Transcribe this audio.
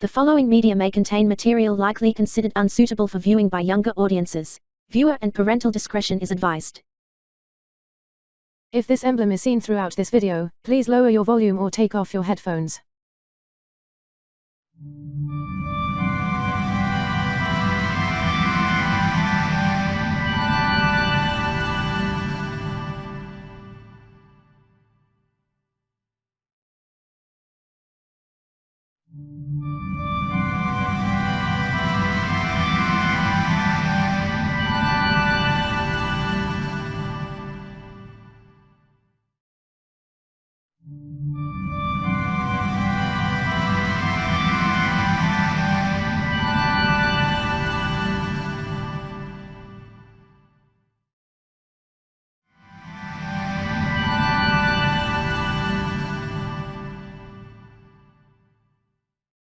The following media may contain material likely considered unsuitable for viewing by younger audiences. Viewer and parental discretion is advised. If this emblem is seen throughout this video, please lower your volume or take off your headphones.